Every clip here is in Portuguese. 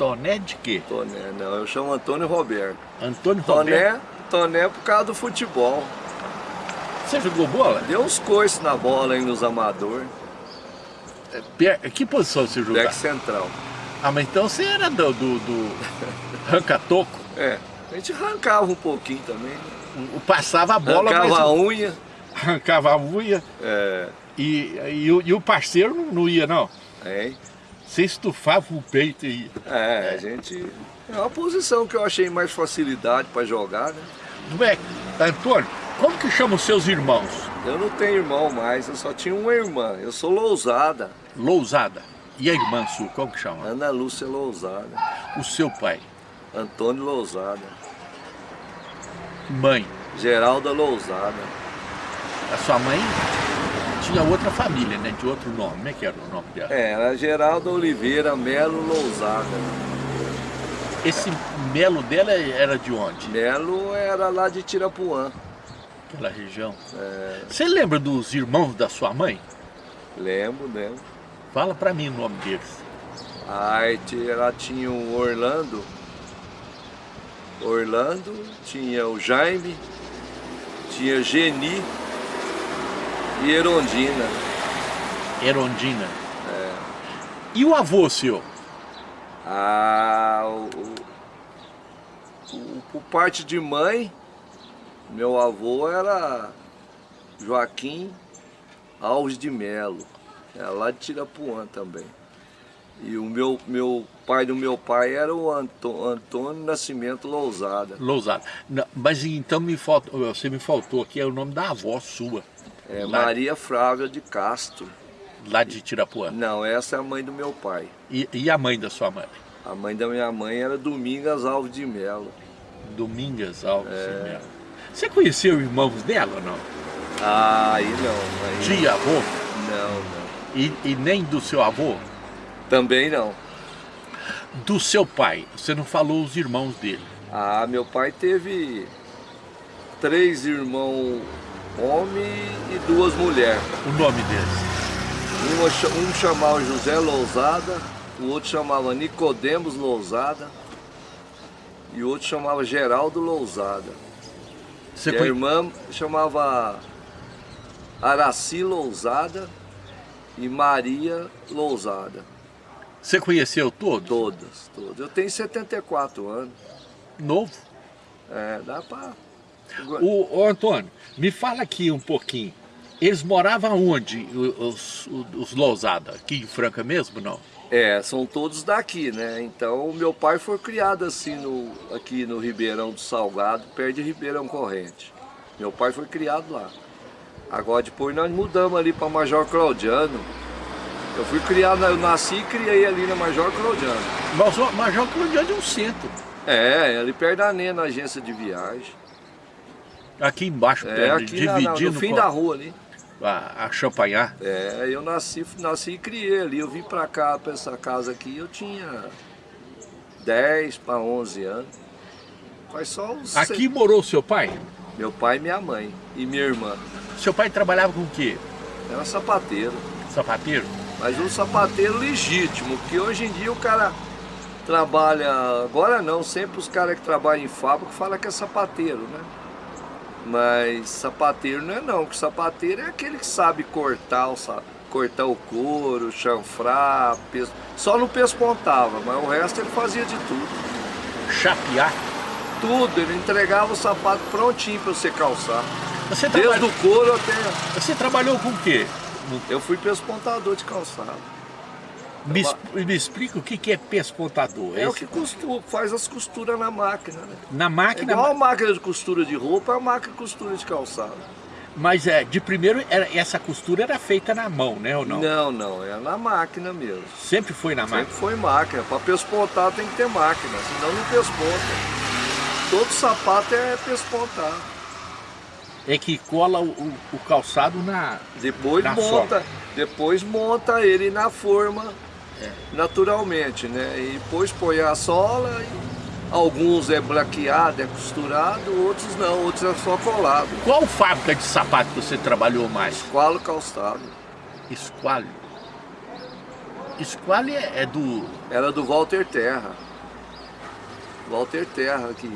Toné de quê? Toné, não, eu chamo Antônio Roberto. Antônio Toné, Roberto. Toné por causa do futebol. Você jogou bola? Deu uns coices na bola aí nos amadores. Per- Que posição você jogava? Back central. Ah, mas então você era do, do, do ranca-toco. É, a gente arrancava um pouquinho também. né? O- Passava a bola, Arrancava a mas unha. arrancava a unha É, e, e, o- e o parceiro não- ia não. hein? Você estufava o peito e. É, a gente... É uma posição que eu achei mais facilidade para jogar, né? Moleque, Antônio, como que chama os seus irmãos? Eu não tenho irmão mais, eu só tinha uma irmã. Eu sou Lousada, Lousada. E a irmã sua, como que chama? Ana Lúcia Lousada, O seu pai, Antônio Lousada, mãe, Geralda Lousada. a sua mãe tinha outra família, né? De outro nome. Como é que era o nome dela? É, era Geralda Oliveira Melo Lousada. Esse melo dela era de onde? Melo era lá de Tirapuã. Aquela região. É, Você lembra dos irmãos da sua mãe? lembro, lembro. Fala pra mim o nome deles. Aí ela tinha o Orlando. Orlando, tinha o Jaime, tinha Geni e Erondina. Erondina. E o avô seu? Ah, o, o- o- por parte de mãe, meu avô era Joaquim Alves de Melo, é lá de Tirapuã também. E o meu, meu pai do meu pai era o Anto- Antônio Nascimento Lousada. Lousada. Não, mas então me faltou, você me faltou aqui, é o nome da avó sua. É, Lá- Maria Frávia de Castro. Lá de Tirapuã. Não, essa é a mãe do meu pai. E, e a mãe da sua mãe? A mãe da minha mãe era Domingas Alves de Melo. Domingas Alves É. de Melo. Você conheceu irmãos dela ou não? Ah, aí não. Aí, Tia, avô? Não, não. E, e nem do seu avô? Também não. Do seu pai? Você não falou os irmãos dele. Ah, meu pai teve três irmãos homem e duas mulheres. O nome deles? Uma Um chamava José Lousada, o outro chamava Nicodemos Lousada e o outro chamava Geraldo Lousada. Você e a conhe- irmã chamava Araci Lousada e Maria Lousada. Você conheceu todos? Todas, todas. Eu tenho 74 anos. Novo? É, dá pra... O, ô, Antônio, me fala aqui um pouquinho. Eles moravam onde, o- os, os Lousada? Aqui em Franca mesmo, não? É, são todos daqui, né? Então, o meu pai foi criado assim no, aqui no Ribeirão do Salgado, perto de Ribeirão Corrente. Meu pai foi criado lá. Agora depois nós mudamos ali para Major Claudiano. Eu fui criado, eu nasci e criei ali na Major Claudiano. Mas o Major Claudiano é um centro. É, ali perto da NE, na agência de viagem. Aqui embaixo, É, perto, aqui na, na, no dividindo fim com da rua ali. a, a Champanhar. É, eu nasci, nasci e criei ali. Eu vim pra cá, pra essa casa aqui, eu tinha 10 para 11 anos. Faz só uns... Aqui morou seu pai? Meu pai e minha mãe. E minha irmã. Seu pai trabalhava com o quê? Era sapateiro. Sapateiro? Mas um sapateiro legítimo, porque hoje em dia o cara trabalha... Agora não, sempre os caras que trabalham em fábrica falam que é sapateiro, né? Mas sapateiro não é não, porque sapateiro é aquele que sabe cortar o, sa- cortar o couro, chanfrar, pes... só não pespontava, mas o resto ele fazia de tudo. Chapear? Tudo, ele entregava o sapato prontinho para você calçar. Você, Desde trabalhou, o couro até... você trabalhou com o quê? Eu fui pespontador de calçado. Me, es- me explica o que que é pespontador. É o Esse- que costura, faz as costuras na máquina, né? Na É máquina, igual a máquina de costura de roupa, é a máquina de costura de calçado. mas é, de primeiro era, essa costura era feita na mão, né ou não? Não, não, é na máquina mesmo. Sempre foi na Sempre máquina. foi máquina. Para pespontar tem que ter máquina, senão não pesponta. Todo sapato é pespontar. É que cola o, o- o calçado na... Depois Na monta, depois monta ele na forma É. naturalmente, né? E depois põe a sola, e alguns é blaqueado, é costurado, outros não, outros é só colado. Qual fábrica de sapato que você trabalhou mais? Qualo calçado. Esqualho. Esqualho é, é do... Era do Walter Terra. Walter Terra, que,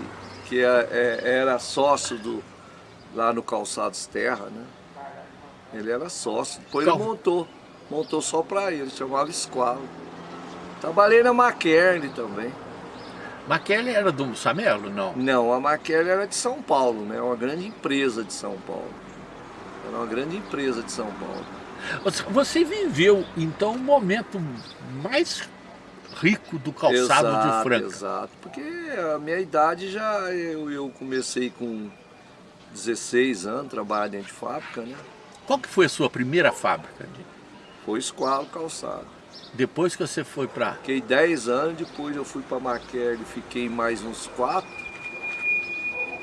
que é, é, era sócio do, lá no Calçados Terra, né? Ele era sócio, depois ele montou, montou só para ele, chamava Esqualo. Trabalhei na McKern também. McKern era do Samelo, não? Não, a McKern era de São Paulo, né? Uma grande empresa de São Paulo. Era uma grande empresa de São Paulo. Você viveu, então, o momento mais rico do calçado exato, de Franca. Exato, porque a minha idade já, eu, eu comecei com 16 anos, trabalhar dentro de fábrica, né? Qual que foi a sua primeira fábrica? Foi Esqualo Calçado. Depois que você foi para... Fiquei 10 anos, depois eu fui para Maquerne, fiquei mais uns 4.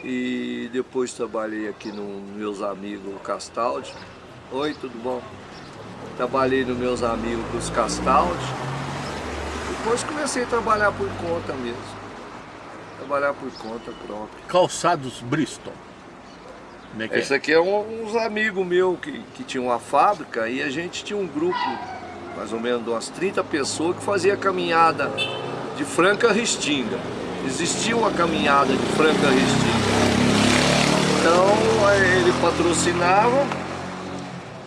E depois trabalhei aqui nos meus amigos Castaldi. Oi, tudo bom? Trabalhei nos meus amigos os Castaldi. Depois comecei a trabalhar por conta mesmo. Trabalhar por conta própria. Calçados Bristol. Como é que Esse é? aqui é um, uns amigos meus que, que tinham uma fábrica e a gente tinha um grupo, mais ou menos umas 30 pessoas, que fazia caminhada de Franca Restinga. Existia uma caminhada de Franca Restinga. Então ele patrocinava,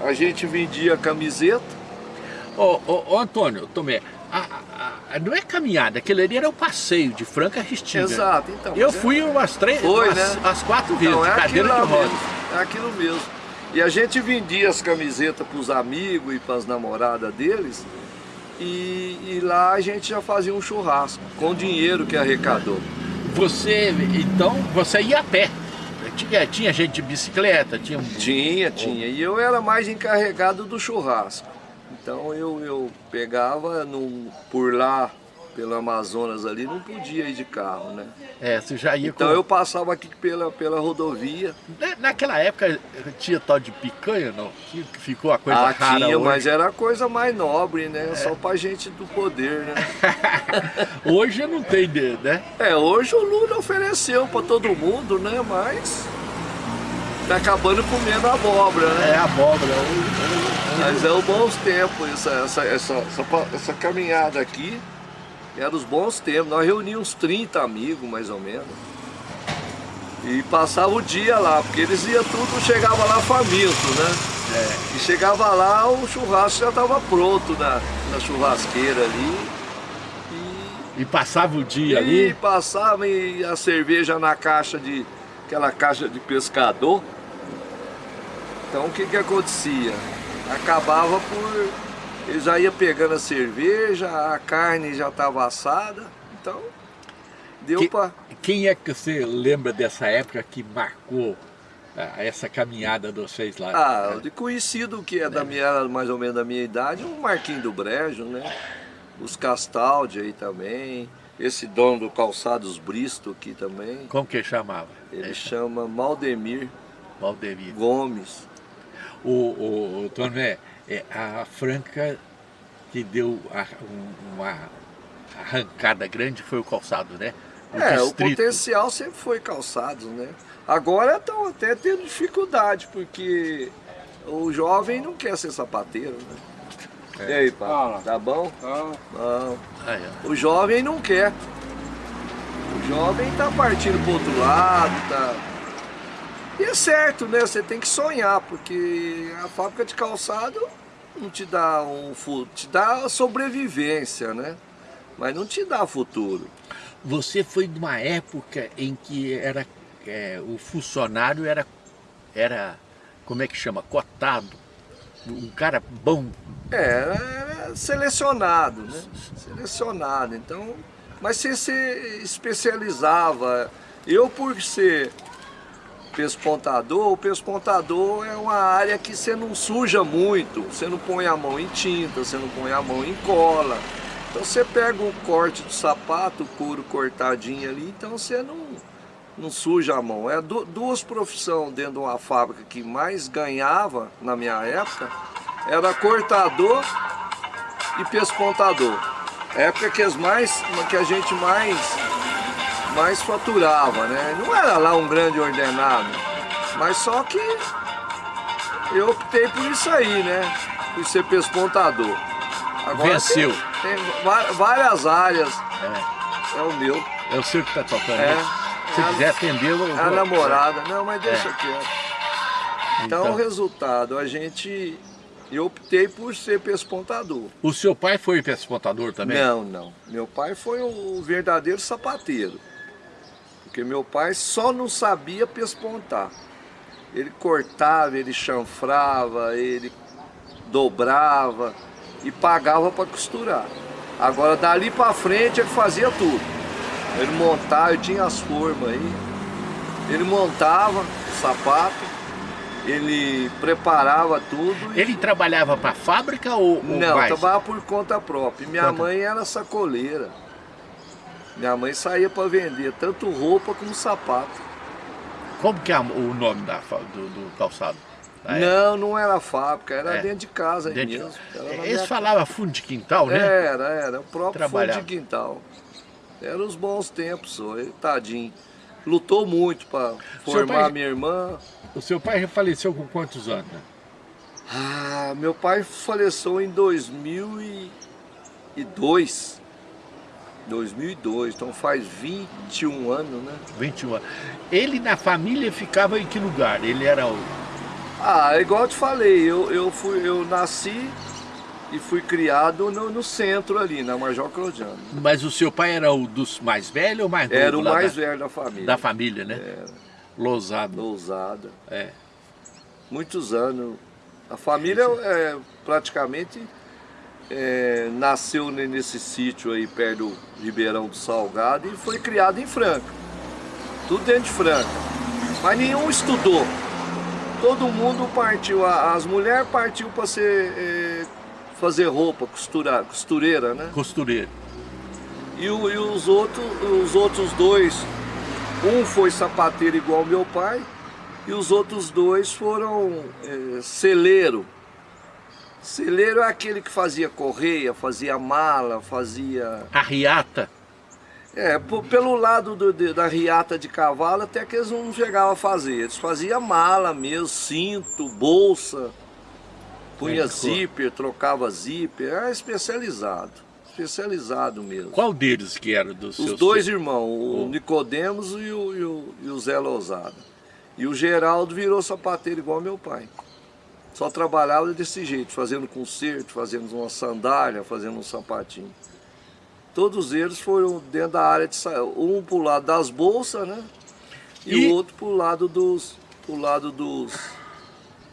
a gente vendia camiseta. Ô, ô, ô Antônio, Tomé, a, a, não é caminhada, aquele ali era o passeio de Franca Restinga. Exato, então. Eu fui é... umas três, Foi, umas, né? as quatro vezes, então, é cadeira de rodas. É aquilo mesmo. E a gente vendia as camisetas para os amigos e para as namoradas deles. E, e, lá a gente já fazia um churrasco com o dinheiro que arrecadou. Você, então, você ia a pé? Tinha, tinha gente de bicicleta? Tinha, tinha, tinha. E eu era mais encarregado do churrasco. Então eu, eu pegava num, por lá, pelo Amazonas ali, não podia ir de carro, né? É, você já ia Então com... eu passava aqui pela, pela rodovia. naquela época tinha tal de picanha, não? Ficou a coisa ah, rara tinha, hoje. mas era a coisa mais nobre, né? É. Só pra gente do poder, né? hoje não tem, né? É, hoje o Lula ofereceu pra todo mundo, né? Mas tá acabando comendo abóbora, né? É, abóbora. Mas é o bons tempos, essa, essa, essa, essa, essa caminhada aqui, era os bons tempos. Nós reuníamos uns 30 amigos, mais ou menos. E passava o dia lá, porque eles iam tudo, chegava lá faminto, né? É. E chegava lá, o churrasco já estava pronto na, na churrasqueira ali. E, e passava o dia e ali? E passava e a cerveja na caixa de, aquela caixa de pescador. Então o que que acontecia? Acabava por... Ele já ia pegando a cerveja, a carne já estava assada, então deu que, para... Quem é que você lembra dessa época que marcou ah, essa caminhada de vocês lá? Ah, de conhecido que é, da é. minha, mais ou menos da minha idade, o Marquinho do Brejo, né? Os Castaldi aí também, esse dono do Calçados Bristo aqui também. Como que chamava? Ele é. chama Maldemir. Maldemir. Gomes. O, o, o Toné, é, a Franca que deu a, uma arrancada grande foi o calçado, né? O é, distrito. o potencial sempre foi calçado, né? Agora estão até tendo dificuldade, porque o jovem não quer ser sapateiro, né? É. E aí, pá, ah, tá bom? Ah, é. O jovem não quer. O jovem tá partindo pro outro lado, tá e é certo, né? Você tem que sonhar, porque a fábrica de calçado não te dá um te dá sobrevivência, né? Mas não te dá futuro. Você foi de uma época em que era é, o funcionário era era como é que chama cotado, um cara bom. É, era selecionado, né? Selecionado. Então, mas você se especializava. Eu por ser pespontador, o pespontador é uma área que você não suja muito, você não põe a mão em tinta, você não põe a mão em cola. Então você pega um corte do sapato puro cortadinho ali, então você não, não suja a mão. É duas profissões dentro de uma fábrica que mais ganhava na minha época, era cortador e pespontador. Época que, as mais, que a gente mais mais faturava, né? Não era lá um grande ordenado, mas só que eu optei por isso aí, né? Por ser pespontador. Agora Venceu. Tem, tem várias áreas. É. é o meu. É o seu que está tocando? É. né? Se a- quiser atender, eu É a vou- namorada. Não, mas deixa É. quieto. Então, Então. o resultado, a gente... Eu optei por ser pespontador. O seu pai foi pespontador também? Não, não. Meu pai foi o verdadeiro sapateiro. Porque meu pai só não sabia pespontar. Ele cortava, ele chanfrava, ele dobrava e pagava para costurar. Agora dali para frente ele fazia tudo. Ele montava, ele tinha as formas aí. Ele montava o sapato, ele preparava tudo. e- Ele trabalhava para a fábrica ou, ou não, mais? trabalhava por conta própria. Minha Conta. mãe era sacoleira. Minha mãe saía para vender tanto roupa como sapato. Como que é o nome da, do, do calçado? Ah, é? Não, não era fábrica, era É. dentro de casa Dentro de- mesmo. Na Eles minha- falavam fundo de quintal, né? Era, era, o próprio fundo de quintal. Eram os bons tempos, só. Ele, tadinho. Lutou muito para formar pai- minha irmã. O seu pai faleceu com quantos anos? Ah, meu pai faleceu em 2002. 2002, então faz 21 anos, né? 21 anos. Ele na família ficava em que lugar? Ele era o... Ah, igual eu te falei, eu, eu, fui, eu nasci e fui criado no, no centro ali, na Major Claudiano. Mas o seu pai era o dos mais velhos ou mais novo? Era o mais da, velho da família. da família, né? Era, Lousado. ousada. É. Muitos anos. A família é, praticamente é, nasceu ne- nesse sítio aí perto do Ribeirão do Salgado e foi criado em Franca. Tudo dentro de Franca. Mas nenhum estudou. Todo mundo partiu, as mulheres partiu para ser é, fazer roupa, costurar, costureira, né? Costureiro. E, o- e os, outros, os outros dois, um foi sapateiro igual meu pai, e os outros dois foram é, celeiro. Celeiro é aquele que fazia correia, fazia mala, fazia... A riata. É, pelo lado do- de- da riata de cavalo até que eles não chegavam a fazer. Eles faziam mala mesmo, cinto, bolsa, punha coisa. zíper, trocava zíper, era especializado. Especializado mesmo. Qual deles que era dos Os dois filhos? irmãos, o Oh. Nicodemos e o, e, o, e o Zé Lousada. E o Geraldo virou sapateiro igual meu pai. Só trabalhava desse jeito, fazendo concerto, fazendo uma sandália, fazendo um sapatinho. Todos eles foram dentro da área de um pro lado das bolsas, né? E, E- o outro pro lado dos pro lado dos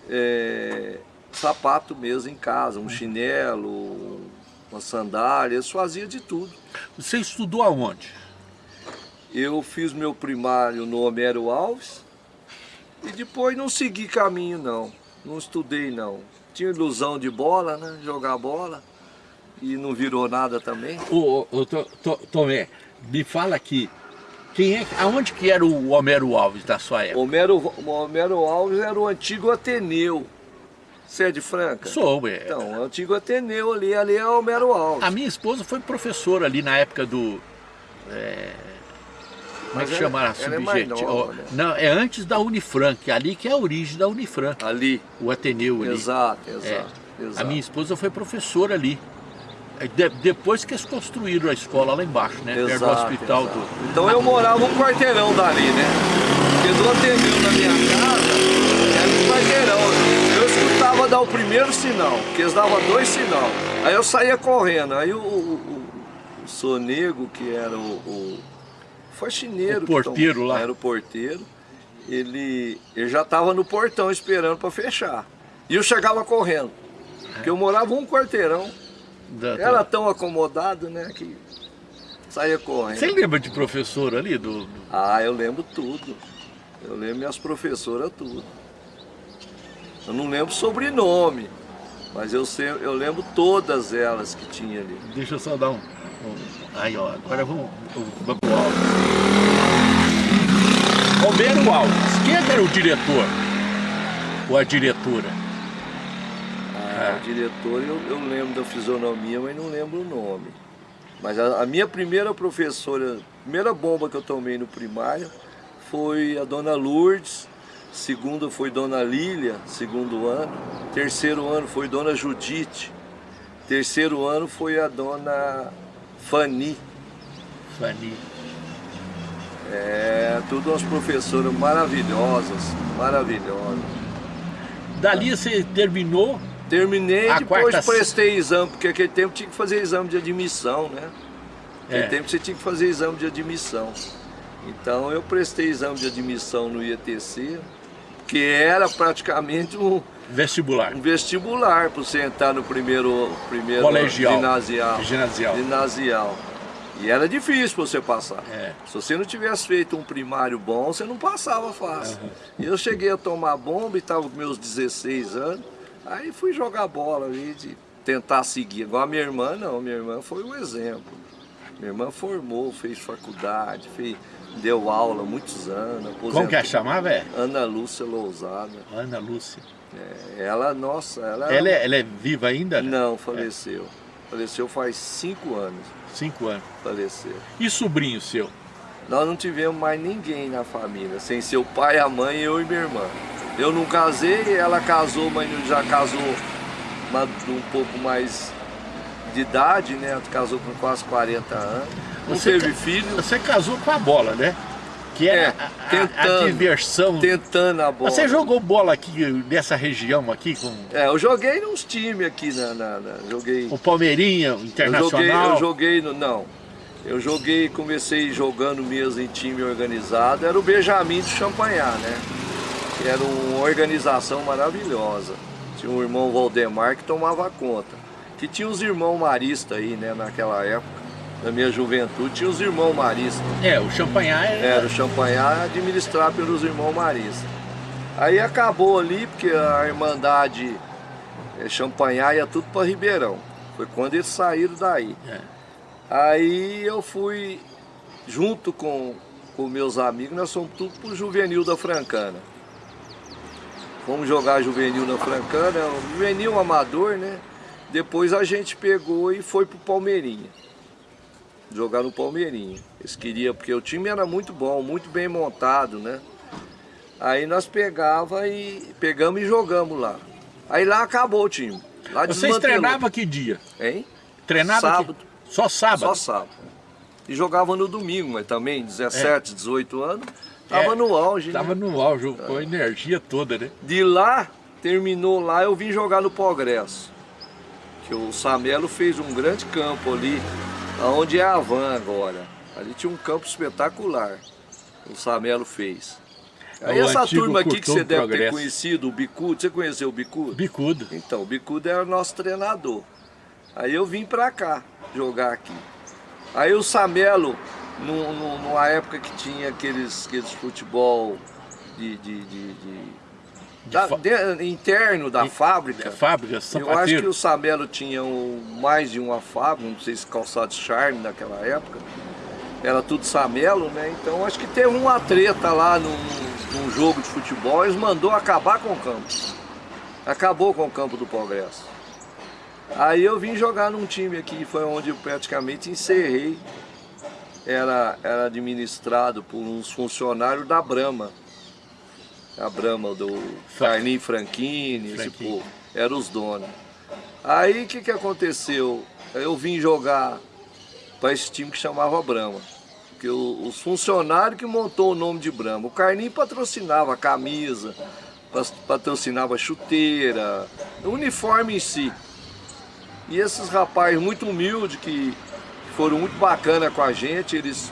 é, sapato mesmo em casa, um chinelo, uma sandália, eles faziam de tudo. Você estudou aonde? Eu fiz meu primário no Homero Alves e depois não segui caminho não, não estudei não. Tinha ilusão de bola, né? Jogar bola e não virou nada também. Ô, ô, ô, To- To- Tomé, me fala aqui, quem é, aonde que era o Homero Alves na sua época? Homero, Homero Alves era o antigo Ateneu. Você é de Franca? Sou, é. Então, o antigo Ateneu ali, ali é Homero Alves. A minha esposa foi professora ali na época do... é, como é que ela- chama a ela é subjetivo? né? Não, é antes da Unifran, que é ali que é a origem da Unifran, Ali, o Ateneu ali. exato, É. exato, exato. A minha esposa foi professora ali. É, de- depois que eles construíram a escola lá embaixo, né? perto do Exato, hospital exato. do... Então eu morava um quarteirão dali, né? Porque do Ateneu na minha casa era um quarteirão. Eu escutava dar o primeiro sinal, porque eles davam dois sinal. Aí eu saía correndo. Aí o, o, o, Sonego, que era o, o faxineiro. O que porteiro tom- lá. Era o porteiro. Ele, ele já estava no portão esperando para fechar. E eu chegava correndo. Porque eu morava um quarteirão. da- da- Era tão acomodado, né? Que saía correndo. Você lembra de professor ali? Do, do- Ah, eu lembro tudo. Eu lembro minhas professoras tudo. Eu não lembro sobrenome, mas eu, sei, eu lembro todas elas que tinha ali. Deixa eu só dar um... aí, ó. Agora vamos... vamos pro Alves. Romero Alves. Quem era o diretor? Ou a diretora? Ah, o diretor eu, eu lembro da fisionomia, mas não lembro o nome. Mas a, a minha primeira professora, a primeira bomba que eu tomei no primário foi a dona Lourdes, segunda foi dona Lília, segundo ano, terceiro ano foi dona Judite, terceiro ano foi a dona Fanny. Fani. É, tudo umas professoras maravilhosas, maravilhosas. Dali você terminou? Terminei, A depois quarta- prestei exame, porque aquele tempo tinha que fazer exame de admissão, né? Naquele É. tempo você tinha que fazer exame de admissão. Então eu prestei exame de admissão no IETC, que era praticamente um, Vestibular. um vestibular para você entrar no primeiro, primeiro Colegial. ginasial. Ginasial. Ginasial. E era difícil você passar. É. Se você não tivesse feito um primário bom, você não passava fácil. E eu cheguei a tomar bomba e estava com meus 16 anos. Aí fui jogar bola ali, de tentar seguir. Igual a minha irmã, não. Minha irmã foi um exemplo. Minha irmã formou, fez faculdade, fez, deu aula muitos anos. Como que é? aposentou. chamava? É? Ana Lúcia Lousada. Ana Lúcia. É, ela, nossa, ela... Ela é, ela é viva ainda? Não, faleceu. Faleceu faz cinco anos. Cinco anos. Faleceu. E sobrinho seu? Nós não tivemos mais ninguém na família, sem ser o pai, a mãe, eu e minha irmã. Eu não casei, ela casou, mas já casou um pouco mais de idade, né? Casou com quase 40 anos. Não Você teve filho, Você casou com a bola, né? Que é, É, a, a- a tentando. diversão. tentando a bola. Você jogou bola aqui nessa região aqui com É, eu joguei nos times aqui na, na- na- joguei. o Palmeirinha, o Eu joguei, Internacional? eu joguei no. Não. Eu joguei, comecei jogando mesmo em time organizado, era o Benjamin de Champanhar, né? Que era uma organização maravilhosa. Tinha um irmão Valdemar que tomava conta. Que tinha os irmãos maristas aí, né, naquela época. Na minha juventude, tinha os irmãos maristas. É, o Champanhar é... Era o Champanhar administrado pelos irmãos maristas. Aí acabou ali, porque a Irmandade eh, Champanhar ia tudo para Ribeirão. Foi quando eles saíram daí. É. Aí eu fui, junto com, com meus amigos, nós fomos tudo pro Juvenil da Francana. Fomos jogar Juvenil na Francana, um Juvenil amador, né? Depois a gente pegou e foi pro Palmeirinha. Jogar no Palmeirinha. Eles queriam, porque o time era muito bom, muito bem montado, né? Aí nós pegava e pegamos e jogamos lá. Aí lá acabou o time. Lá Vocês treinavam que dia? Hein? Treinava que- Sábado. Só sábado? Só sábado. E jogava no domingo, mas também, 17, 18 anos, tava É, no auge. Tava né? no auge, com a energia toda, né? De lá, terminou lá, eu vim jogar no Progresso. Que o Samelo fez um grande campo ali, onde é a Van agora. Ali tinha um campo espetacular. O Samelo fez. Aí É o essa turma aqui que você deve ter Progresso. conhecido, o Bicudo, você conheceu o Bicudo? Bicudo. Então, o Bicudo era nosso treinador. Aí eu vim pra cá jogar aqui. Aí o Samelo, nu- nu- numa época que tinha aqueles, aqueles futebol de, de- de- de- da- de- interno da fábrica. Fábrica, Eu acho que sapateiro. o Samelo tinha um- mais de uma fábrica, não sei se calçado Charme naquela época. Era tudo Samelo, né? Então acho que teve uma treta lá num, num jogo de futebol, eles mandou acabar com o campo. Acabou com o campo do Progresso. Aí eu vim jogar num time aqui, foi onde eu praticamente encerrei. Era, era administrado por uns funcionários da Brahma. A Brahma do Carlinho Franchini, esse povo. Eram os donos. Aí o que, que aconteceu? Eu vim jogar para esse time que chamava Brahma. Porque o- os funcionários que montou o nome de Brahma. O Carlinho patrocinava a camisa, patrocinava a chuteira, o uniforme em si. E esses rapazes muito humildes que foram muito bacana com a gente, eles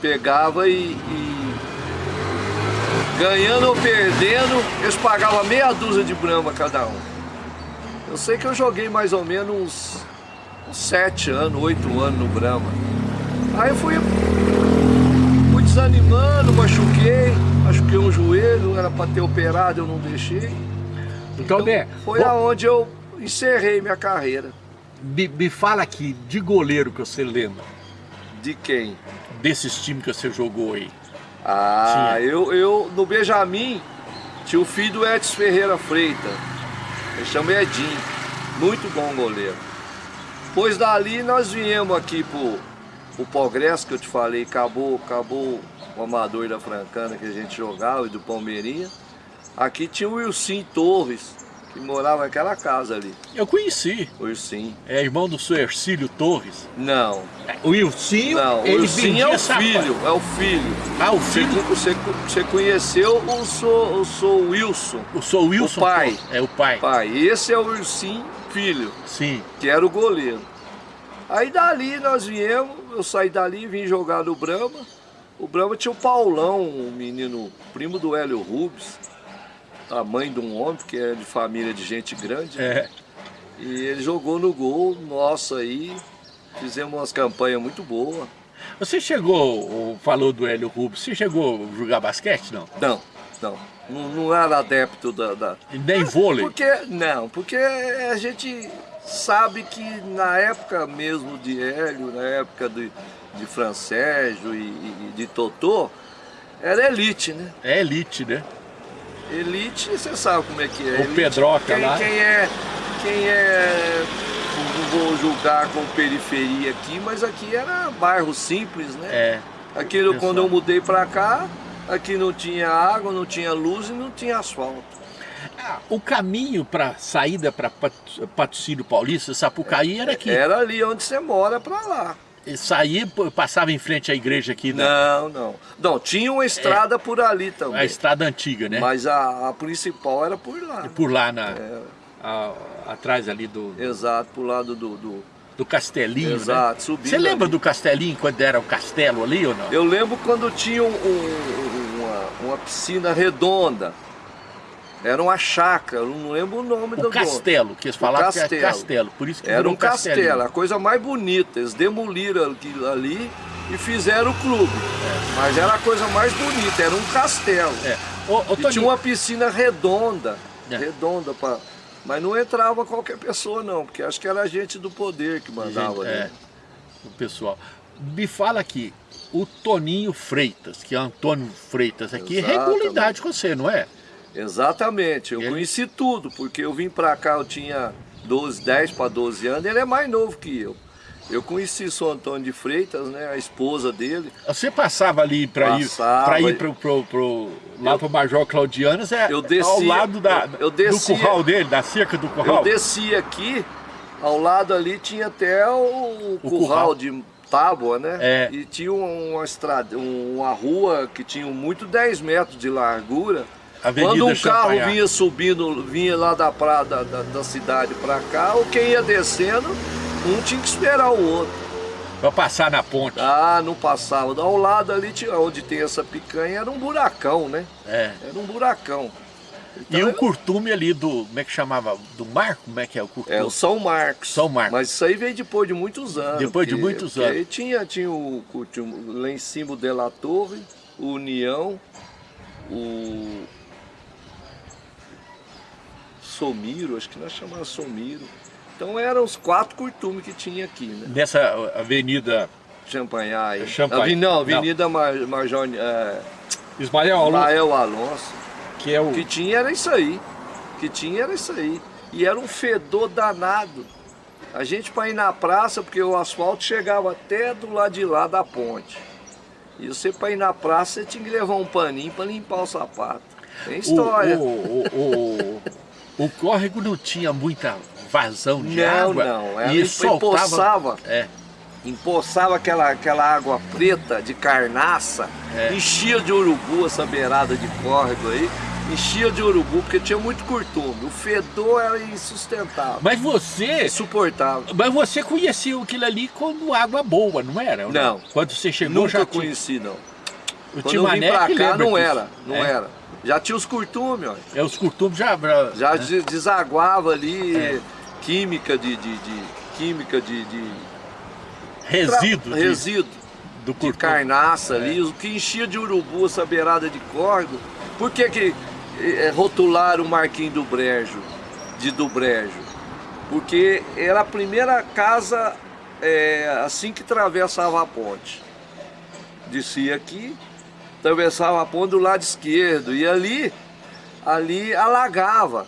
pegavam e, e ganhando ou perdendo, eles pagavam meia dúzia de brama cada um. Eu sei que eu joguei mais ou menos uns, uns sete anos, oito anos no Brahma. Aí eu fui, fui desanimando, machuquei, machuquei um joelho, era para ter operado, eu não deixei. Então, né, Foi bom, aonde eu encerrei minha carreira. me, me fala aqui de goleiro que você lembra, De quem? desses times que você jogou aí. Ah, Tinha. eu, eu no Benjamin tinha o filho do Edson Ferreira Freitas. Ele chama Edinho. Muito bom goleiro. Pois dali nós viemos aqui pro, pro Progresso, que eu te falei, acabou, acabou o amador da Francana que a gente jogava e do Palmeirinha. Aqui tinha o Wilson Torres, que morava naquela casa ali. Eu conheci. O Ursinho. É irmão do seu Ercílio Torres. Não. O Wilsinho, Não, o Ursinho é o filho, é o filho. Ah, o filho? você, você conheceu o seu, o seu Wilson, O seu Wilson O pai. É o pai. pai. Esse é o Ursinho, filho, Sim. que era o goleiro. Aí dali nós viemos, eu saí dali e vim jogar no Brahma. O Brahma tinha o Paulão, um menino primo do Hélio Rubens, a mãe de um homem, que é de família de gente grande. É. E ele jogou no gol, nossa aí, fizemos umas campanhas muito boas. Você chegou, falou do Hélio Rubens, você chegou a jogar basquete, não? Não, não, não, não era adepto da, da- nem vôlei? Porque, não, porque a gente sabe que na época mesmo de Hélio, na época de, de Francésio e, e de Totô, era elite, né? É elite, né? Elite, você sabe como é que é. O elite, Pedroca quem, lá. Quem é, quem é, não vou julgar com periferia aqui, mas aqui era bairro simples, né? É. Aquilo, quando eu mudei pra cá, aqui não tinha água, não tinha luz e não tinha asfalto. Ah, O caminho para saída para Patrocínio Paulista, Sapucaí, era aqui. Era ali onde você mora pra lá. E Saía, passava em frente à igreja aqui, né? Não, não. Não, tinha uma estrada por ali também. a estrada antiga, né? Mas a, a principal era por lá. Por lá, na, É, a- atrás ali do, exato, pro lado do. do- do Castelinho, exato, né? subindo. Você lembra ali. do Castelinho, quando era o castelo ali ou não? Eu lembro quando tinha um- um- uma, uma piscina redonda. Era uma chácara, não lembro o nome do O castelo, que eles falavam que era castelo. castelo, por isso que Era um castelo, Castelinho. a coisa mais bonita. Eles demoliram aquilo ali e fizeram o clube. Mas era a coisa mais bonita, era um castelo. É. Toninho, tinha uma piscina redonda, É. redonda para, mas não entrava qualquer pessoa não, porque acho que era gente do poder que mandava. Gente, né? é, o pessoal. Me fala aqui, o Toninho Freitas, que é Antônio Freitas aqui, é Exatamente. regularidade com você, não é? Exatamente, eu Ele- conheci tudo, porque eu vim para cá, eu tinha 12, 10 para 12 anos, ele é mais novo que eu. Eu conheci o Antônio de Freitas, né, a esposa dele. Você passava ali para ir, pra ir pro, pro, pro, lá Eu- para Major Claudianas, é Eu ao descia- lado da, eu- eu descia- do curral dele, da cerca do Eu curral. desci aqui, ao lado ali tinha até o, O curral, curral. de tábua, né? É. E tinha uma estrada, uma rua que tinha muito 10 metros de largura. Avenida Quando um carro vinha subindo, vinha lá da, praia, da, da, da cidade para cá, ou quem ia descendo, um tinha que esperar o outro. Para passar na ponte. Ah, não passava. Ao lado ali, onde tem essa picanha, era um buracão, né? É. Era um buracão. E Então, o curtume ali do, como é que chamava? Do mar? Como é que é o curtume? É o São Marcos. São Marcos. Mas isso aí veio depois de muitos anos. Depois de muitos anos. Aí tinha, tinha, o, o- o- lá em cima o De La Torre, o União, o Somiro, acho que nós chamávamos Somiro. Então eram os quatro curtumes que tinha aqui, né? Nessa avenida Champanhar. Champanhe. Avi- Não, Não. Avenida Mar, Major é, Ismael Alonso, Mael Alonso. que é o... Que tinha era isso aí. Que tinha era isso aí. E era um fedor danado. A gente para ir na praça, porque o asfalto chegava até do lado de lá da ponte. E você para ir na praça, você tinha que levar um paninho para limpar o sapato. Tem história. O, o, o, o, córrego não tinha muita vazão de não, água. não. Ela e soltava... empoçava, É, empoçava aquela, aquela água preta de carnaça, É. enchia de urubu essa beirada de córrego aí, enchia de urubu, porque tinha muito curtume. O fedor era insustentável. mas você... Insuportável. Mas você conheceu aquilo ali como água boa, não era? Não. Quando você chegou Nunca já tinha... conheci, não. O Quando eu vim pra cá, não era, não É. era. Já tinha os curtumes, ó. É, os costumes já... Já né? des- desaguava ali É. química de, de, de- química de, de Resíduo de- resíduo do de curtume. carnaça ali, o que enchia de urubu essa beirada de córrego. Por que que eh, rotularam o Marquinho do Brejo, de do Brejo? Porque era a primeira casa eh, assim que atravessava a ponte. Descia aqui, atravessava a ponte do lado esquerdo e ali, ali alagava.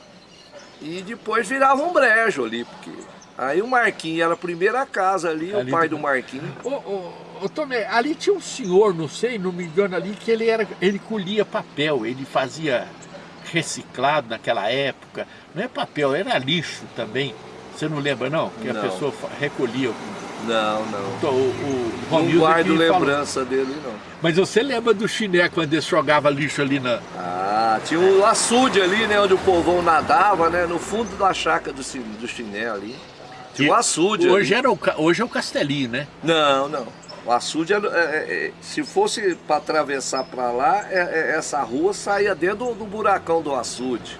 E depois virava um brejo ali, porque aí o Marquinho era a primeira casa ali, Ali o pai do- do Marquinho. Ô, ô, ô, Tomé, ali tinha um senhor, não sei, não me engano ali, que ele era, ele colhia papel, ele fazia reciclado naquela época. Não é papel, era lixo também. Você não lembra não? Que Não. a pessoa recolhia. Não, não. Então, o, o Não Romildo guardo que falou. lembrança dele, não. Mas você lembra do chiné quando ele jogava lixo ali na... Ah, tinha um açude ali, né? Onde o povão nadava, né? No fundo da chácara do, do chiné ali. Tinha um açude hoje, ali. era o, hoje é o Castelinho, né? Não, não. O açude, era, é, é, é, se fosse para atravessar para lá, é, é, essa rua saía dentro do, do buracão do açude.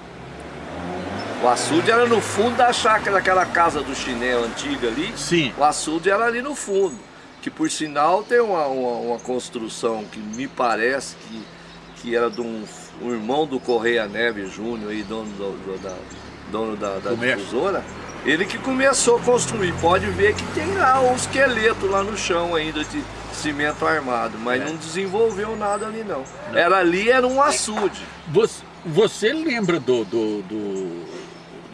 O açude era no fundo da chácara, daquela casa do chiné antiga ali. Sim. O açude era ali no fundo. Que por sinal tem uma, uma, uma construção que me parece que, que era de um, um irmão do Correia Neves Júnior, aí, dono, do, do- da, dono da, da difusora. Ele que começou a construir. Pode ver que tem lá um esqueleto lá no chão ainda de cimento armado, mas É. não desenvolveu nada ali não. Era ali, era um açude. Você, você lembra do, do, do,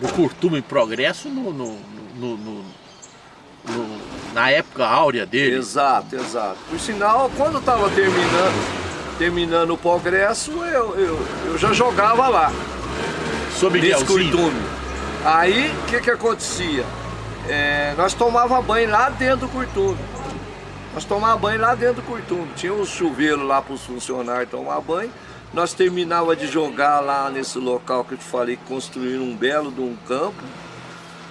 do Curtume em Progresso no, no- no- no- no- na época áurea dele? Exato, exato. Por sinal, quando estava terminando, terminando o progresso, eu, eu, eu já jogava lá. Sou nesse curtume. Aí, o que que acontecia? É, nós tomava banho lá dentro do curtume. Nós tomava banho lá dentro do curtume. Tinha um chuveiro lá para os funcionários tomar banho. Nós terminava de jogar lá nesse local que eu te falei, que construíram um belo de um campo.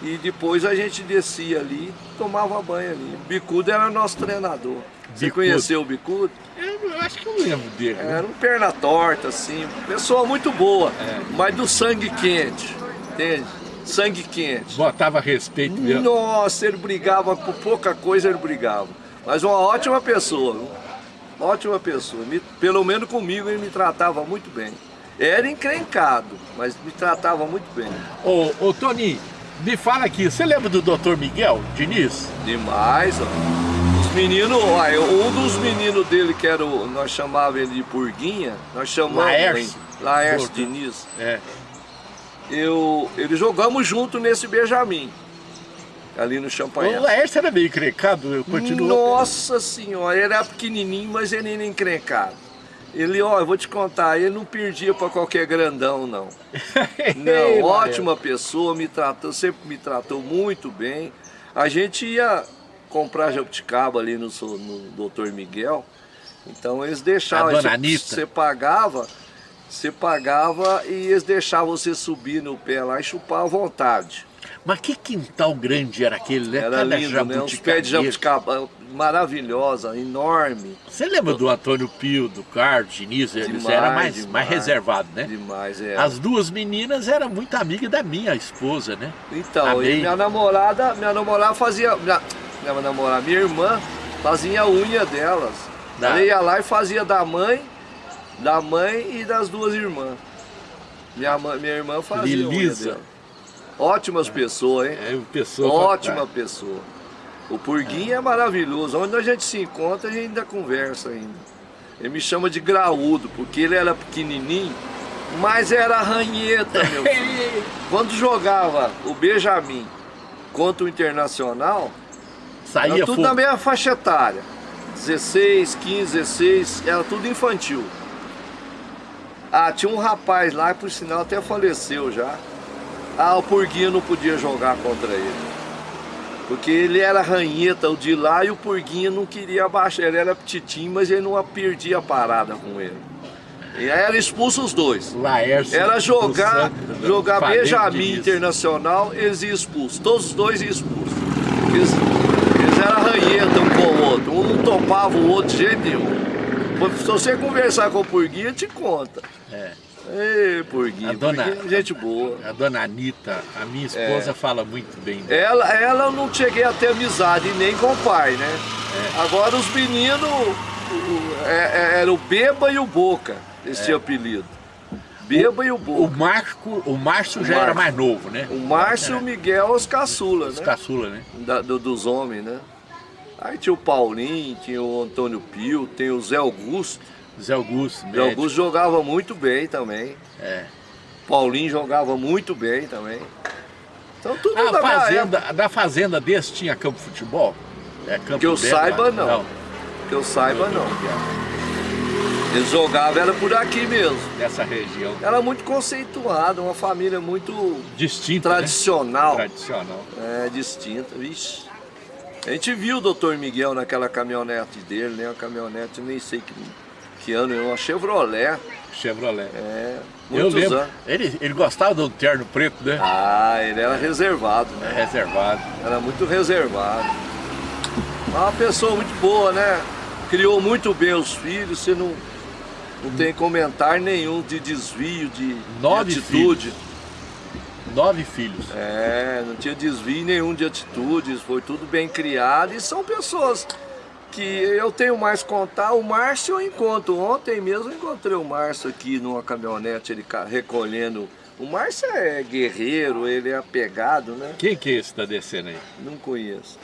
E depois a gente descia ali, tomava banho ali. O Bicudo era nosso treinador. Você Bicudo. conheceu o Bicudo? Eu, eu acho que eu lembro dele. né? Era um perna torta, assim, pessoa muito boa, É. mas do sangue quente, entende? Sangue quente. Botava respeito mesmo. Nossa, ele brigava por pouca coisa, ele brigava. Mas uma ótima pessoa? Ótima pessoa. Me- pelo menos comigo ele me tratava muito bem. Era encrencado, mas me tratava muito bem. Ô, ô Toninho, me fala aqui, você lembra do Dr. Miguel Diniz? Demais, ó. Os meninos, olha, um dos meninos dele, que era o, nós chamávamos ele de Purguinha, nós chamamos Laércio. Laércio. Diniz. É. eu, ele jogamos junto nesse Benjamin, ali no O Champanhe. Laércio era meio encrencado, eu continuo. Nossa senhora, ele era pequenininho, mas ele era encrencado. Ele, ó, eu vou te contar, ele não perdia para qualquer grandão, não. Não, ótima pessoa, me tratou, sempre me tratou muito bem. A gente ia comprar jabuticaba ali no, no Dr. Miguel, então eles deixavam, A Anita. você pagava, você pagava e eles deixavam você subir no pé lá e chupar à vontade. Mas que quintal grande era aquele, né? Era Cada lindo, né? Uns pés de jabuticaba maravilhosa, enorme. Você lembra do Antônio Pio, do Carlos, Diniz? Eles Demais, eram mais, demais. mais reservados, né? Demais, é. As duas meninas eram muito amigas da minha esposa, né? Então, Amei. e minha namorada, minha namorada fazia. Minha, minha namorada, minha irmã fazia a unha delas. Da- Ela ia lá e fazia da mãe, da mãe e das duas irmãs. Minha, minha irmã fazia a unha Lilisa. dela. Ótimas pessoas, hein? É pessoa Ótima pessoa. O Purguinho é. maravilhoso. Onde a gente se encontra, a gente ainda conversa ainda. Ele me chama de graúdo, porque ele era pequenininho, mas era ranheta, meu filho. Quando jogava o Benjamin contra o Internacional, Saía era tudo fogo. na mesma faixa etária. 16, 15, 16, era tudo infantil. Ah, tinha um rapaz lá, por sinal até faleceu já. Ah, o Purguinho não podia jogar contra ele. Porque ele era ranheta, o de lá, e o Purguinho não queria abaixar. Ele era petitinho, mas ele não perdia a parada com ele. E aí era expulso os dois. Laércio Era jogar, Santos, jogar Flamengo Benjamin. Internacional, eles iam expulsos. Todos os dois iam expulsos. Eles, eles eram ranheta um com o outro. Um não topava o outro de jeito nenhum. Se você conversar com o Purguinho, te conta. É. Ei, Purguinho, A dona- é gente boa. A dona Anitta, a minha É. esposa, fala muito bem dela. Ela, ela eu não cheguei a ter amizade nem com o pai, né? É. Agora os meninos, o- o- é- é- era o Beba e o Boca, esse apelido. Beba e o O Boca. Marco, o Márcio O já era mais novo, né? O Márcio e o Miguel, os caçulas, Os né? caçula, né? Da- do- dos homens, né? Aí tinha o Paulinho, tinha o Antônio Pio, tem o Zé Augusto. Zé Augusto, Zé médico. Augusto jogava muito bem também. É. Paulinho jogava muito bem também. Então tudo A da fazenda, da fazenda desse tinha campo de futebol? É campo Que eu saiba, lá? não. Que eu saiba, não. Eles jogavam, era por aqui mesmo. Nessa região. Era muito conceituada, uma família muito Distinta, tradicional. Né? Tradicional. É, distinta, vixe. A gente viu o doutor Miguel naquela caminhonete dele, né? Uma caminhonete, nem sei que, que ano, uma Chevrolet. Chevrolet. É, Eu lembro. anos. Ele, ele gostava do terno preto, né? Ah, ele era reservado, né? Reservado. Era muito reservado. Uma pessoa muito boa, né? Criou muito bem os filhos, você não, não tem comentário nenhum de desvio, de, de Nove atitude. Nove filhos. É, não tinha desvio nenhum de atitudes, foi tudo bem criado e são pessoas que eu tenho mais contar. O Márcio eu encontro, ontem mesmo eu encontrei o Márcio aqui numa caminhonete, ele recolhendo. O Márcio é guerreiro, ele é apegado, né? Quem que é esse que tá descendo aí? Não conheço.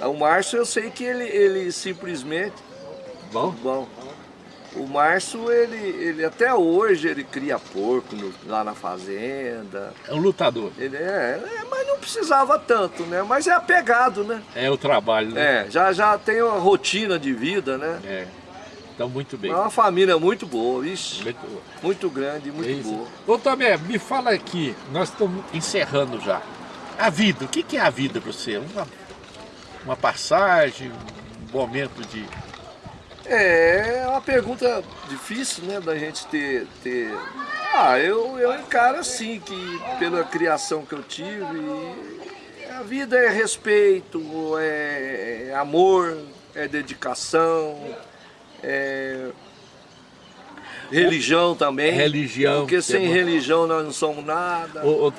Ah, O Márcio eu sei que ele, ele simplesmente. Bom? Bom. O Márcio, ele, ele até hoje ele cria porco no- lá na fazenda. É um lutador. Ele é, é, mas não precisava tanto, né? Mas é apegado, né? É o trabalho, né? É, já, já tem uma rotina de vida, né? É. Então, muito bem. É uma família muito boa, ixi, Muito- muito grande, muito isso. boa. Ô Tomé, me fala aqui, nós estamos encerrando já. A vida, o que que é a vida para você? Uma, uma passagem, um momento de... É uma pergunta difícil, né, da gente ter... ter... Ah, eu, eu encaro assim, que pela criação que eu tive, a vida é respeito, é, é amor, é dedicação, é religião também. Religião, Porque que sem é bom. religião nós não somos nada. Ô,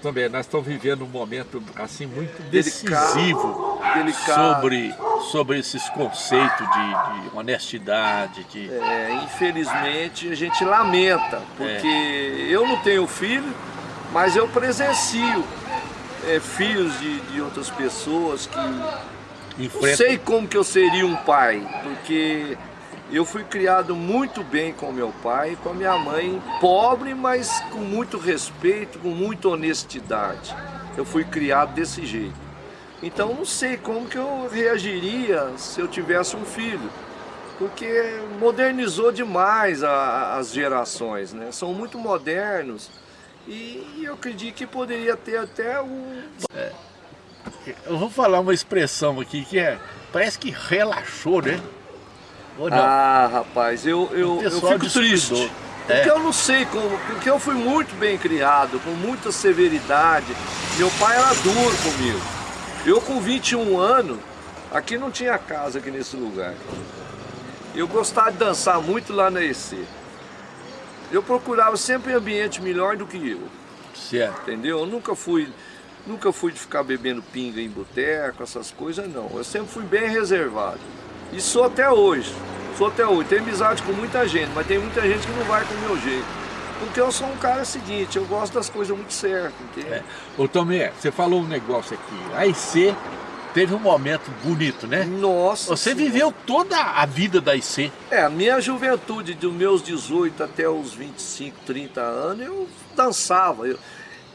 Tomé, nós estamos vivendo um momento assim muito Delicado, decisivo delicado. sobre, sobre esses conceitos de, de honestidade, de... É, infelizmente a gente lamenta, porque eu não tenho filho, mas eu presencio é, filhos de, de outras pessoas que não enfrenta- sei como que eu seria um pai, porque eu fui criado muito bem com meu pai e com a minha mãe, pobre, mas com muito respeito, com muita honestidade. Eu fui criado desse jeito. Então não sei como que eu reagiria se eu tivesse um filho, porque modernizou demais a- as gerações, né? São muito modernos e eu acredito que poderia ter até um Eu vou falar uma expressão aqui que é... Parece que relaxou, né? Ou não? Ah, rapaz, eu, eu, eu fico triste. descuidou. Porque É. eu não sei como, porque eu fui muito bem criado, com muita severidade. Meu pai era duro comigo. Eu com 21 anos, aqui não tinha casa aqui nesse lugar. Eu gostava de dançar muito lá na EC. Eu procurava sempre um ambiente melhor do que eu Certo. entendeu? Eu nunca fui, nunca fui de ficar bebendo pinga em boteco, essas coisas não. Eu sempre fui bem reservado. E sou até hoje. Sou até hoje. Tenho amizade com muita gente, mas tem muita gente que não vai com o meu jeito. Porque eu sou um cara seguinte, eu gosto das coisas muito certas, entendeu? É. Ô Tomé, você falou um negócio aqui. A IC teve um momento bonito, né? Nossa Você Senhora. viveu toda a vida da IC. É, a minha juventude, dos meus 18 até os 25, 30 anos, eu dançava. Eu,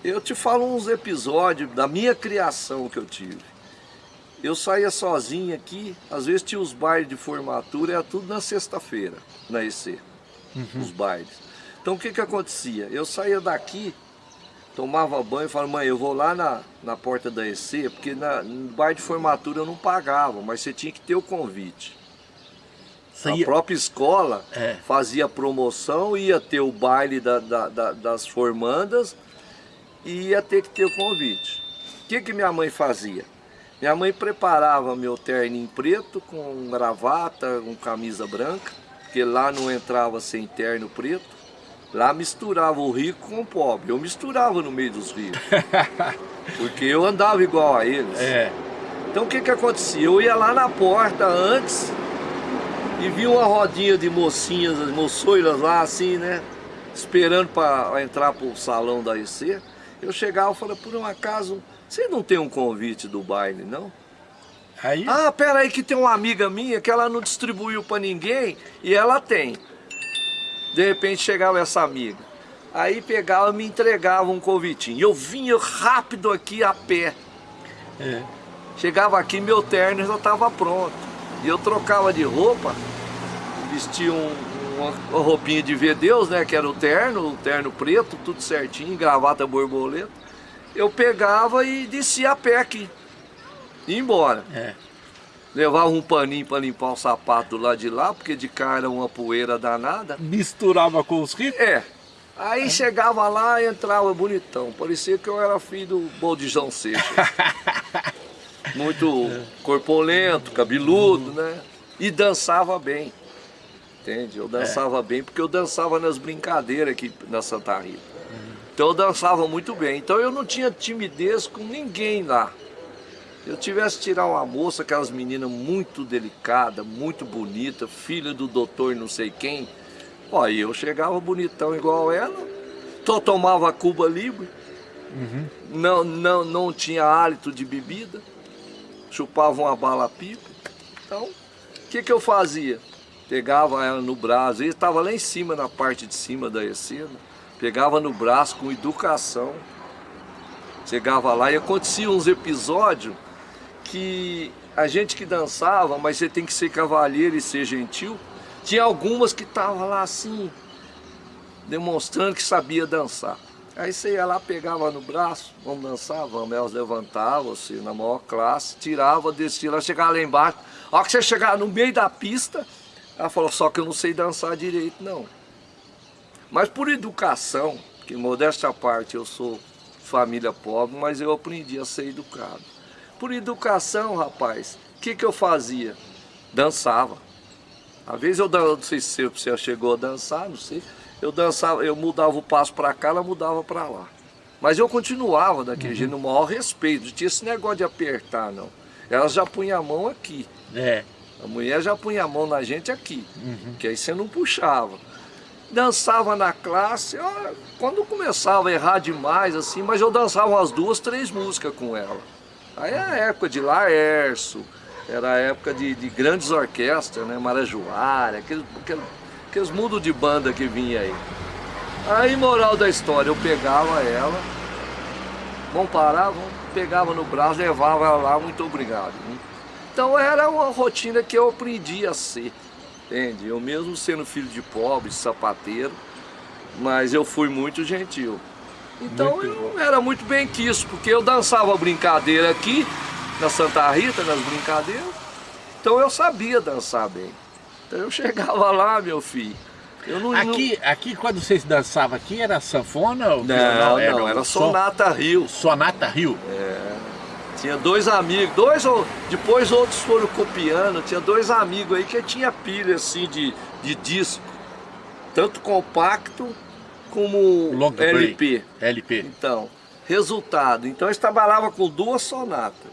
eu te falo uns episódios da minha criação que eu tive. Eu saía sozinho aqui, às vezes tinha os bailes de formatura, era tudo na sexta-feira, na EC, os bailes. Então o que que acontecia? Eu saía daqui, tomava banho e falava, mãe, eu vou lá na, na porta da EC, porque na, no baile de formatura eu não pagava, mas você tinha que ter o convite. A ia- própria escola É. fazia promoção, ia ter o baile da- da- da- das formandas e ia ter que ter o convite. O que, que minha mãe fazia? Minha mãe preparava meu terninho preto com gravata, com camisa branca, porque lá não entrava sem terno preto. Lá misturava o rico com o pobre. Eu misturava no meio dos ricos. Porque eu andava igual a eles. É, Então o que que acontecia? Eu ia lá na porta antes e vi uma rodinha de mocinhas, as moçoiras lá assim, né? Esperando para entrar pro salão da EC. Eu chegava e falei, por um acaso, você não tem um convite do baile, não? aí Ah, pera aí que tem uma amiga minha que ela não distribuiu para ninguém e ela tem. De repente chegava essa amiga. Aí pegava e me entregava um convitinho. Eu vinha rápido aqui a pé. é, Chegava aqui, meu terno já estava pronto. E eu trocava de roupa vestia um, uma, uma roupinha de ver Deus, né? Que era o terno, o terno preto, tudo certinho, gravata borboleta. Eu pegava e descia a pé aqui. Ia embora. É. Levava um paninho para limpar o sapato do lado de lá, porque de cá era uma poeira danada. Misturava com os ricos? É. Aí chegava lá e entrava bonitão. Parecia que eu era filho do Baldijão Seixas. Muito corpulento, cabeludo, né? E dançava bem. Entende? Eu dançava bem porque eu dançava nas brincadeiras aqui na Santa Rita. Então eu dançava muito bem. Então eu não tinha timidez com ninguém lá. Eu tivesse tirar uma moça, aquelas meninas muito delicada, muito bonita, filha do doutor não sei quem, ó, eu chegava bonitão igual ela, só tomava Cuba Libre, Uhum. não, não, não tinha hálito de bebida, chupava uma bala pipa. Então, o que, que eu fazia? Pegava ela no braço, ele estava lá em cima, na parte de cima da escena, pegava no braço com educação, chegava lá e acontecia uns episódios que a gente que dançava, mas você tem que ser cavalheiro e ser gentil, tinha algumas que estavam lá assim, demonstrando que sabia dançar. Aí você ia lá, pegava no braço, vamos dançar, vamos. Elas levantavam, assim, na maior classe, tirava, descia lá, chegava lá embaixo. A hora que você chegar no meio da pista, ela falou, só que eu não sei dançar direito, não. Mas por educação, que modéstia à parte, eu sou família pobre, mas eu aprendi a ser educado. Por educação, rapaz, o que, que eu fazia? Dançava. Às vezes eu dan- não sei se você chegou a dançar, não sei. Eu dançava, eu mudava o passo para cá, ela mudava para lá. Mas eu continuava daquele jeito, no maior respeito. Não tinha esse negócio de apertar, não. Ela já punha a mão aqui. É. A mulher já punha a mão na gente aqui, que aí você não puxava. Dançava na classe, ó, quando começava a errar demais, assim, mas eu dançava umas duas, três músicas com ela. Aí é a época de Laércio, era a época de, de grandes orquestras, né? Marajoara, aqueles, aqueles, aqueles mundos de banda que vinha aí. Aí, moral da história, eu pegava ela, vamos parar, vamos, pegava no braço, levava ela lá, muito obrigado. hein? Então era uma rotina que eu aprendi a ser, entende? Eu mesmo sendo filho de pobre, sapateiro, mas eu fui muito gentil. Então Muito eu era muito bem quisto, porque eu dançava brincadeira aqui, na Santa Rita, nas brincadeiras, então eu sabia dançar bem. Então eu chegava lá, meu filho, eu não... Aqui, aqui, quando vocês dançavam aqui, era sanfona? ou não, não, não, o era Sonata Rio. Sonata Rio. Tinha dois amigos, dois ou depois outros foram copiando, tinha dois amigos aí que tinha pilha assim de, de disco, tanto compacto como Long play. LP. LP. Então, resultado, então eles trabalhavam com duas sonatas.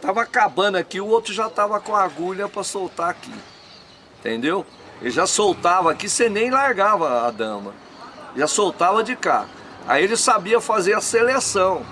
Tava acabando aqui, o outro já tava com a agulha para soltar aqui. Entendeu? Ele já soltava aqui, você nem largava a dama. Já soltava de cá. Aí ele sabia fazer a seleção.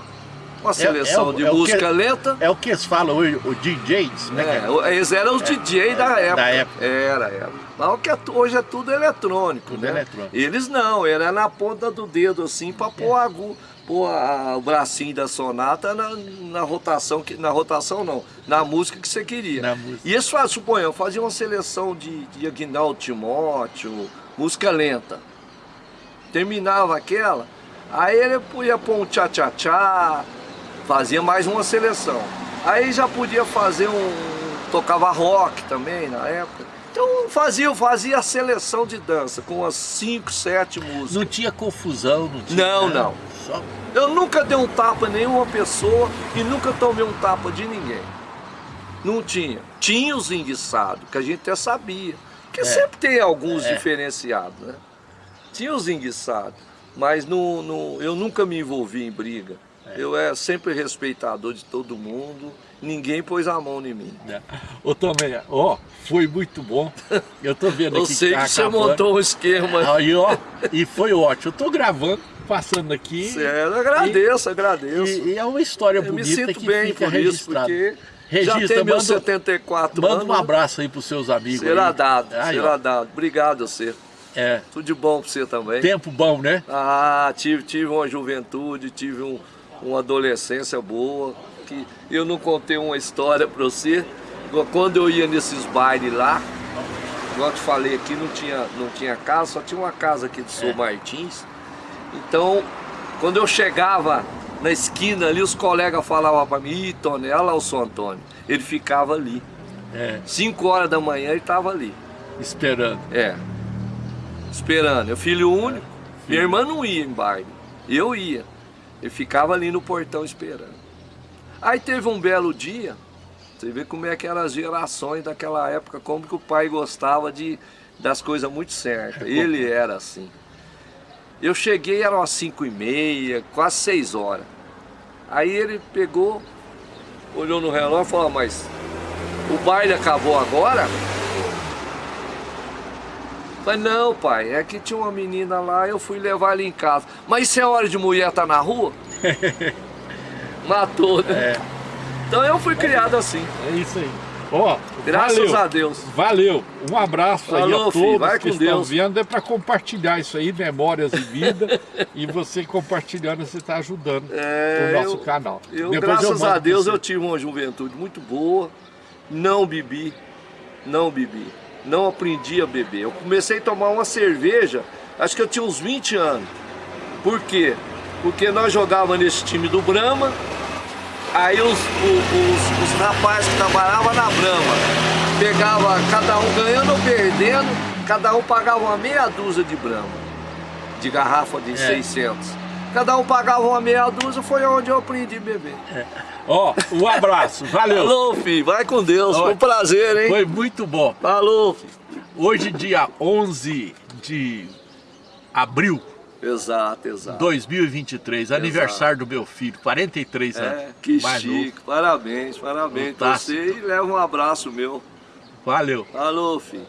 Uma seleção o- de é o música que- lenta. É o que eles falam hoje, o DJs, né? É, eles eram os DJ da época. da época. Era, era. Mas o que é hoje é tudo eletrônico, Tudo né? eletrônico. Eles não, era na ponta do dedo assim para pôr, a, agu- pôr a- o bracinho da sonata na, na rotação, que, na rotação não, na música que você queria. E eles faziam, suponham, faziam uma seleção de, de Aguinaldo Timóteo, música lenta. Terminava aquela, aí ele ia pôr um tchá-tchá-tchá, fazia mais uma seleção. Aí já podia fazer um. tocava rock também na época. Então fazia, fazia a seleção de dança com umas 5, 7 músicas. Não tinha confusão, não tinha. Não, nada. não. Só Eu nunca dei um tapa em nenhuma pessoa e nunca tomei um tapa de ninguém. Não tinha. Tinha os enguiçados, que a gente até sabia. Porque sempre tem alguns É. diferenciados, né? Tinha os enguiçados, mas no, no- eu nunca me envolvi em briga. Eu é sempre respeitador de todo mundo, ninguém pôs a mão em mim. né? Ô Tomé, ó, foi muito bom. Eu tô vendo Eu aqui sei que, tá você acabando. montou um esquema. Aí, ó, e foi ótimo. Eu tô gravando, passando aqui. Sério, agradeço, agradeço. E, e é uma história eu me bonita sinto que bem por isso, porque Registra, já tem meus manda- 74 Manda anos. um abraço aí pros seus amigos. Será aí. dado, Aí, será ó, dado. Obrigado a você. É, Tudo de bom pra você também. tempo bom, né? Ah, tive, tive uma juventude, tive um- uma adolescência boa. Que eu não contei uma história pra você. Quando eu ia nesses bailes lá, igual eu te falei aqui, não tinha, não tinha casa, só tinha uma casa aqui de São É. Martins. Então, quando eu chegava na esquina ali, os colegas falavam para mim, Ih, Tony, olha lá o São Antônio. Ele ficava ali. É, 5 horas da manhã ele estava ali. esperando. É. Esperando. Eu filho único. Minha irmã não ia em baile. Eu ia. Ele ficava ali no portão esperando. Aí teve um belo dia. Você vê como é que eram as gerações daquela época, como que o pai gostava de, das coisas muito certas. Ele era assim. Eu cheguei, eram umas 5 e meia, quase 6 horas. Aí ele pegou, olhou no relógio e falou, "Ah, mas o baile acabou agora? Falei, não pai, é que tinha uma menina lá, eu fui levar ela em casa. Mas isso é hora de mulher estar na rua? Matou, né? É, Então eu fui criado assim, é isso aí. Ó, graças valeu. a Deus. Valeu, um abraço aí Falou, a filho, todos vai que com estão Deus. vendo, é para compartilhar isso aí, memórias e vida, e você compartilhando, você está ajudando É, o nosso eu- canal. Eu, Depois graças mando a Deus, eu tive uma juventude muito boa, não bebi, não bebi, não aprendi a beber. Eu comecei a tomar uma cerveja, acho que eu tinha uns 20 anos. Por quê? Porque nós jogávamos nesse time do Brahma, aí os, os, os rapazes que trabalhavam na Brahma, pegava cada um ganhando ou perdendo, cada um pagava uma meia dúzia de Brahma, de garrafa de 600. Cada um pagava uma meia dúzia, foi onde eu aprendi a beber. Ó, um abraço, valeu. Falou, filho. Vai com Deus. Foi um prazer, hein? Foi muito bom. Falou, filho. Hoje, dia 11 de abril Exato, exato. 2023, aniversário do meu filho, 43 anos. É, que mais chique. novo. Parabéns, parabéns pra Fantástico. você e leva um abraço meu. Valeu. Falou, filho.